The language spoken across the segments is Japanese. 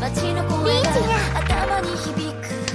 街のチが頭に響く。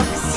books.